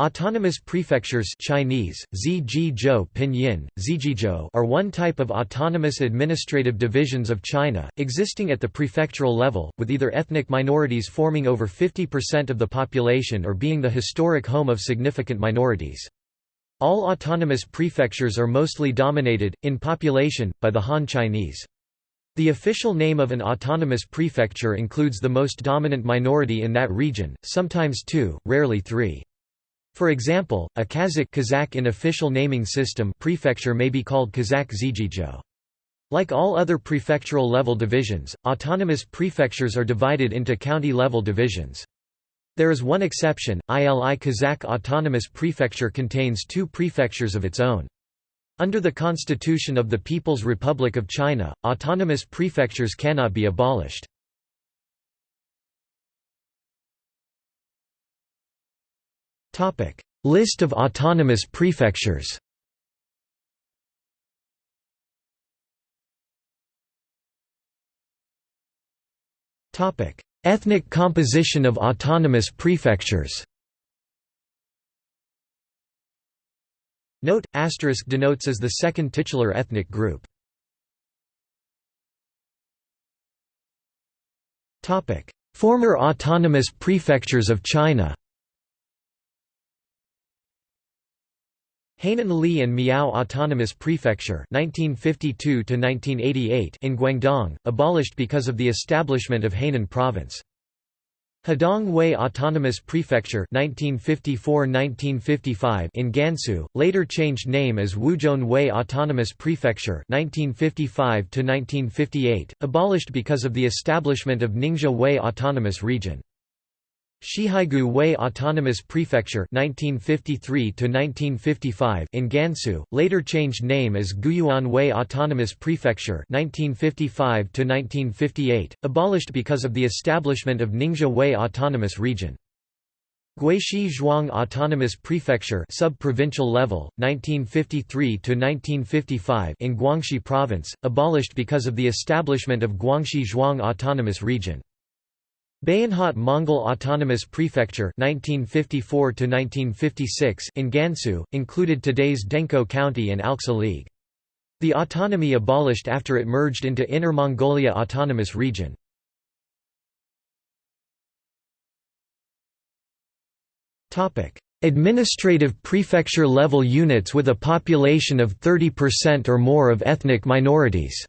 Autonomous prefectures Chinese, Zhizhou Pinyin, Zhizhou are one type of autonomous administrative divisions of China, existing at the prefectural level, with either ethnic minorities forming over 50% of the population or being the historic home of significant minorities. All autonomous prefectures are mostly dominated, in population, by the Han Chinese. The official name of an autonomous prefecture includes the most dominant minority in that region, sometimes two, rarely three. For example, a Kazakh Kazakh in official naming system prefecture may be called Kazakh Zhizhou. Like all other prefectural level divisions, autonomous prefectures are divided into county-level divisions. There is one exception, ILI Kazakh Autonomous Prefecture contains two prefectures of its own. Under the Constitution of the People's Republic of China, autonomous prefectures cannot be abolished. Topic: List of autonomous prefectures. Topic: Ethnic composition of autonomous prefectures. Note: asterisk denotes as the second titular ethnic group. Topic: Former autonomous prefectures of China. Hainan Li and Miao Autonomous Prefecture 1952 in Guangdong, abolished because of the establishment of Hainan Province. Hedong Hui Autonomous Prefecture 1954–1955 in Gansu, later changed name as Wuzhong-Hui Autonomous Prefecture 1955–1958, abolished because of the establishment of Ningxia Wei Autonomous Region. Xihaigu Hui Autonomous Prefecture 1953 in Gansu, later changed name as Guyuan Hui Autonomous Prefecture 1955 abolished because of the establishment of Ningxia Hui Autonomous Region. Guixi Zhuang Autonomous Prefecture sub-provincial level 1953 1955 in Guangxi province abolished because of the establishment of Guangxi Zhuang Autonomous Region Bayanhot Mongol Autonomous Prefecture 1954 in Gansu, included today's Dengkou County and Alxa League. The autonomy abolished after it merged into Inner Mongolia Autonomous Region. Administrative prefecture level units with a population of 30% or more of ethnic minorities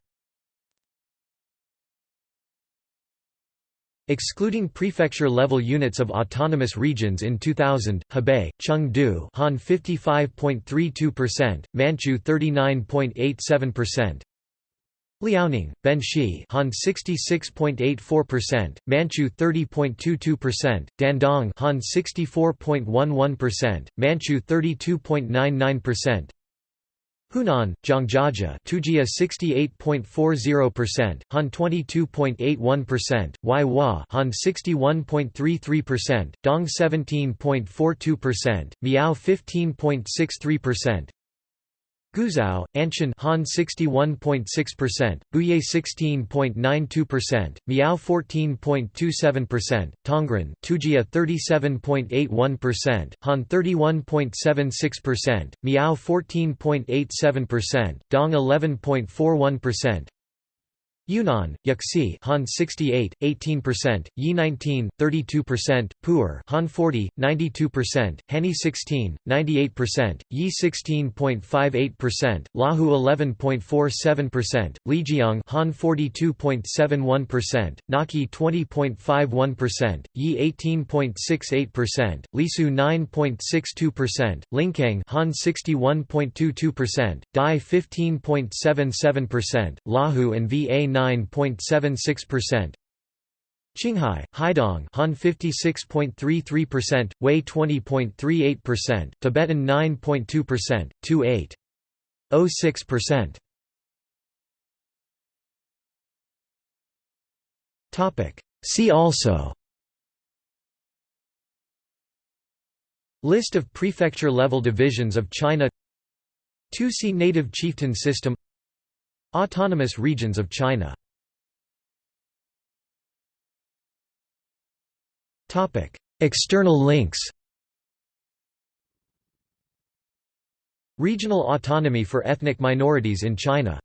Excluding prefecture-level units of autonomous regions in 2000, Hebei, Chengde Han 55.32%, Manchu 39.87%, Liaoning, Benxi Han 66.84%, Manchu 30.22%, Dandong Han 64.11%, Manchu 32.99%, Hunan, Zhangjiajie Tujia 68.40%, Han 22.81%, Huaihua Han 61.33%, Dong 17.42%, Miao 15.63%, Guizhou, Anshun Han 61.6%, Buyei 16.92%, Miao 14.27%, Tongren, Tujia 37.81%, Han 31.76%, Miao 14.87%, Dong 11.41%, Yunnan, Yuxi Han 68, 18%, Yi 19, 32%, Pu'er Han 40, 92%, Hani 16, 98%, Yi 16.58%, Lahu 11.47%, Lijiang Han 42.71%, Naxi 20.51%, Yi 18.68%, Lisu 9.62%, Lincang Han 61.22%, Dai 15.77%, Lahu and Va 9.76%. Qinghai, Haidong Han 56.33%, Hui 20.38%, Tibetan 9.2%, 2.806%. Topic. See also. List of prefecture-level divisions of China. Tusi native chieftain system Autonomous regions of China. External links Regional autonomy for ethnic minorities in China